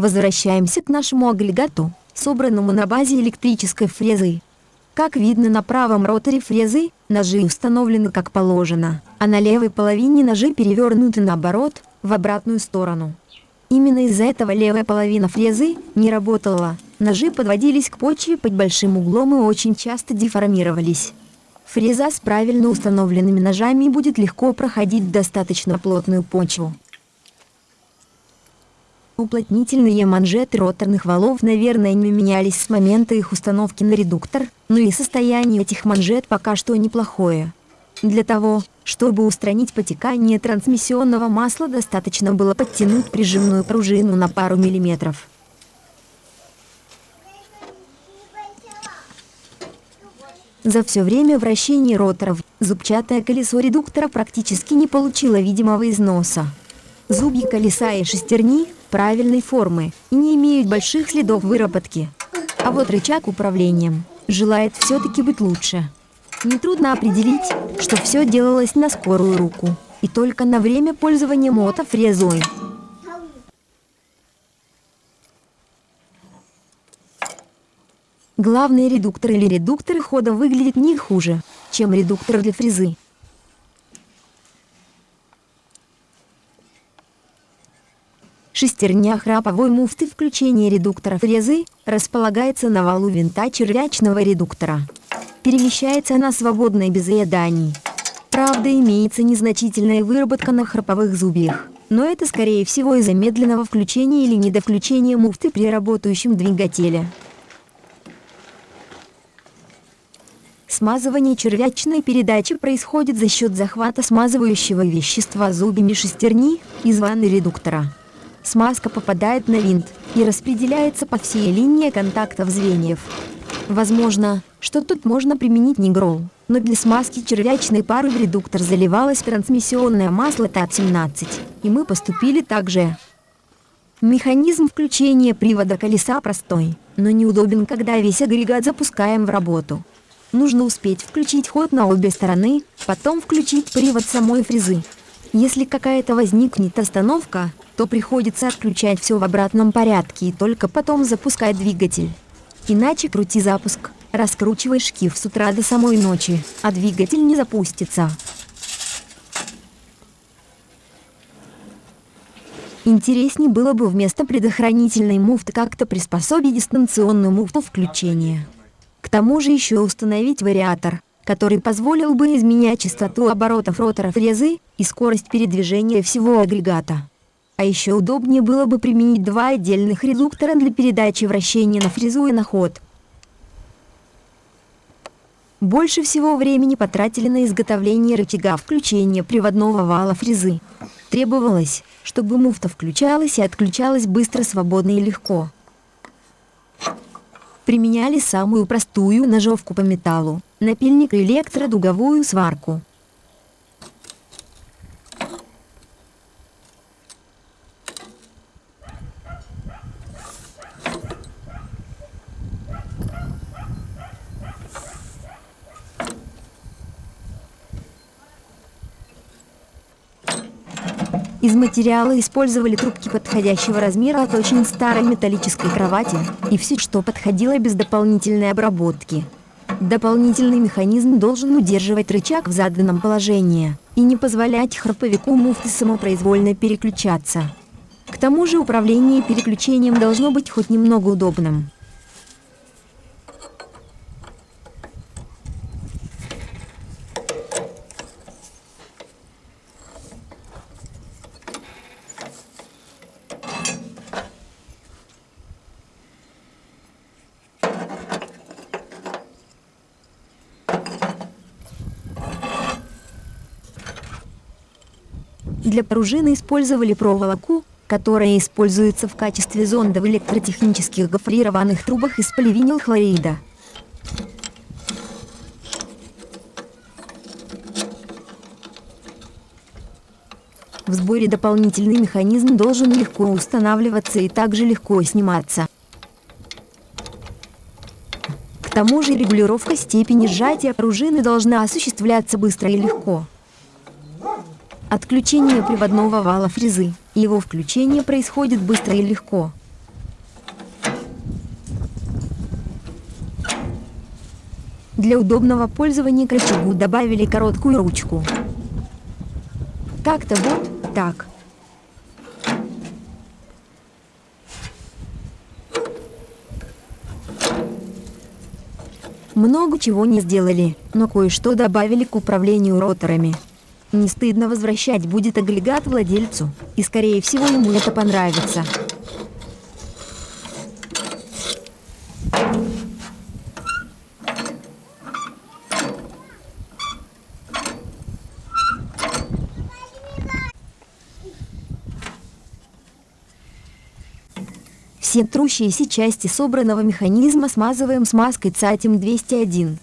Возвращаемся к нашему агрегату, собранному на базе электрической фрезы. Как видно на правом роторе фрезы, ножи установлены как положено, а на левой половине ножи перевернуты наоборот, в обратную сторону. Именно из-за этого левая половина фрезы не работала, ножи подводились к почве под большим углом и очень часто деформировались. Фреза с правильно установленными ножами будет легко проходить достаточно плотную почву. Уплотнительные манжеты роторных валов, наверное, не менялись с момента их установки на редуктор, но и состояние этих манжет пока что неплохое. Для того, чтобы устранить потекание трансмиссионного масла, достаточно было подтянуть прижимную пружину на пару миллиметров. За все время вращения роторов зубчатое колесо редуктора практически не получило видимого износа. Зубья колеса и шестерни правильной формы и не имеют больших следов выработки. А вот рычаг управлением желает все-таки быть лучше. Нетрудно определить, что все делалось на скорую руку и только на время пользования мотофрезой. Главный редуктор или редуктор хода выглядит не хуже, чем редуктор для фрезы. Шестерня храповой муфты включения редуктора фрезы располагается на валу винта червячного редуктора. Перемещается она свободно и без ряданий. Правда, имеется незначительная выработка на храповых зубьях, но это скорее всего из-за медленного включения или недовключения муфты при работающем двигателе. Смазывание червячной передачи происходит за счет захвата смазывающего вещества зубьями шестерни из ванны редуктора. Смазка попадает на винт и распределяется по всей линии контактов звеньев. Возможно, что тут можно применить нигрол, но для смазки червячной пары в редуктор заливалось трансмиссионное масло ТАТ-17, и мы поступили так же. Механизм включения привода колеса простой, но неудобен, когда весь агрегат запускаем в работу. Нужно успеть включить ход на обе стороны, потом включить привод самой фрезы. Если какая-то возникнет остановка, то приходится отключать все в обратном порядке и только потом запускать двигатель. Иначе крути запуск, раскручивай шкив с утра до самой ночи, а двигатель не запустится. Интереснее было бы вместо предохранительной муфты как-то приспособить дистанционную муфту включения. К тому же еще установить вариатор, который позволил бы изменять частоту оборотов ротора фрезы и скорость передвижения всего агрегата. А еще удобнее было бы применить два отдельных редуктора для передачи вращения на фрезу и на ход. Больше всего времени потратили на изготовление рычага включения приводного вала фрезы. Требовалось, чтобы муфта включалась и отключалась быстро, свободно и легко. Применяли самую простую ножовку по металлу, напильник и электродуговую сварку. Из материала использовали трубки подходящего размера от очень старой металлической кровати и все, что подходило без дополнительной обработки. Дополнительный механизм должен удерживать рычаг в заданном положении и не позволять храповику муфты самопроизвольно переключаться. К тому же управление переключением должно быть хоть немного удобным. Для пружины использовали проволоку, которая используется в качестве зонда в электротехнических гофрированных трубах из поливинилхлорида. В сборе дополнительный механизм должен легко устанавливаться и также легко сниматься. К тому же регулировка степени сжатия пружины должна осуществляться быстро и легко. Отключение приводного вала фрезы. Его включение происходит быстро и легко. Для удобного пользования к рычагу добавили короткую ручку. Как-то вот так. Много чего не сделали, но кое-что добавили к управлению роторами. Не стыдно возвращать будет агрегат владельцу, и скорее всего ему это понравится. Все трущиеся части собранного механизма смазываем смазкой ЦАТИМ 201.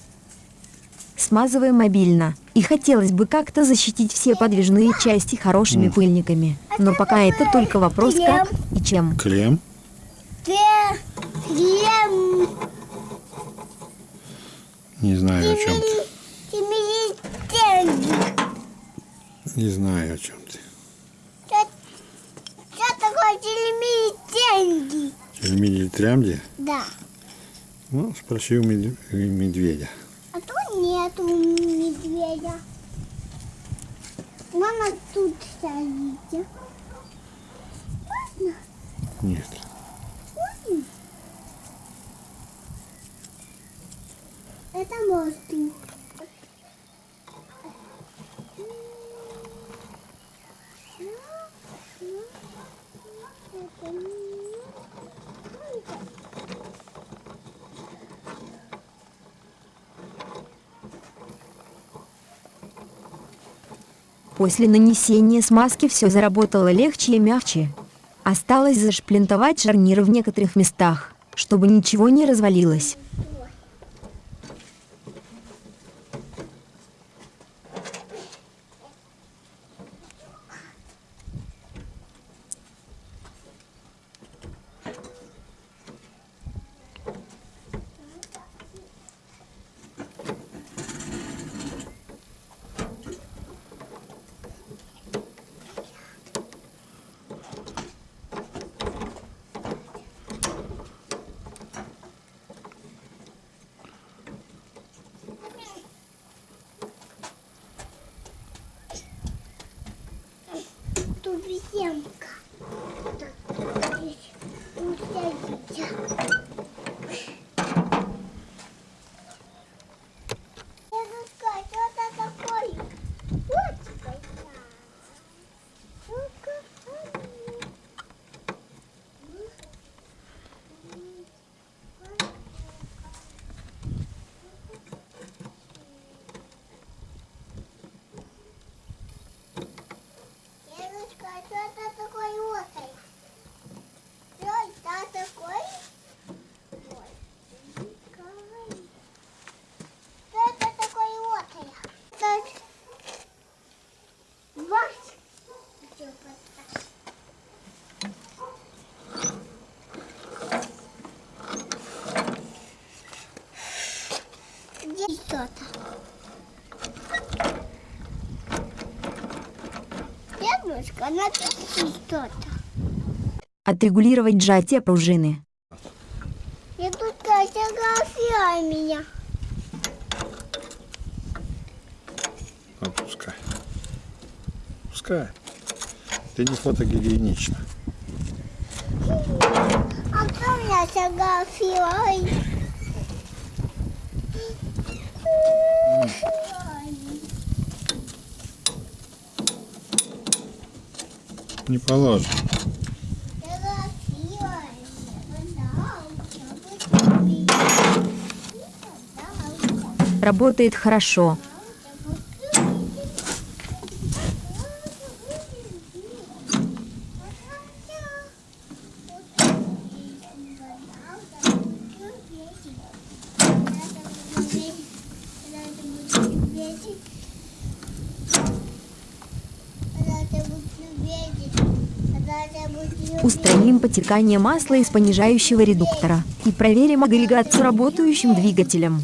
Смазываем мобильно. И хотелось бы как-то защитить все подвижные части хорошими пыльниками. Но пока это только вопрос как и чем. Клем. Крем. Не знаю о чем ты. Не знаю о чем ты. Что, такое телемини деньги? Тельмини или трямди? Да. Ну, спроси у медведя. Нету медведя. Мама тут стоит. Нет. Это мостик. После нанесения смазки все заработало легче и мягче. Осталось зашплинтовать шарниры в некоторых местах, чтобы ничего не развалилось. Тут земка. Тут садится. Дедушка, что это такое? Вот такая. Ну-ка, Дедушка, что это такое острое? Что это такое? Ой, ой. Что это такое острое? Так. Вась. Где подтащить? Где что-то? Дедушка, напиши что-то. Отрегулировать сжатие пружины. Я тут фотография меня. Ну, пускай. Пускай. Ты не фотогигиенична. А кто меня фотографирует? Не положено. Работает хорошо. Устраним потекание масла из понижающего редуктора и проверим агрегат с работающим двигателем.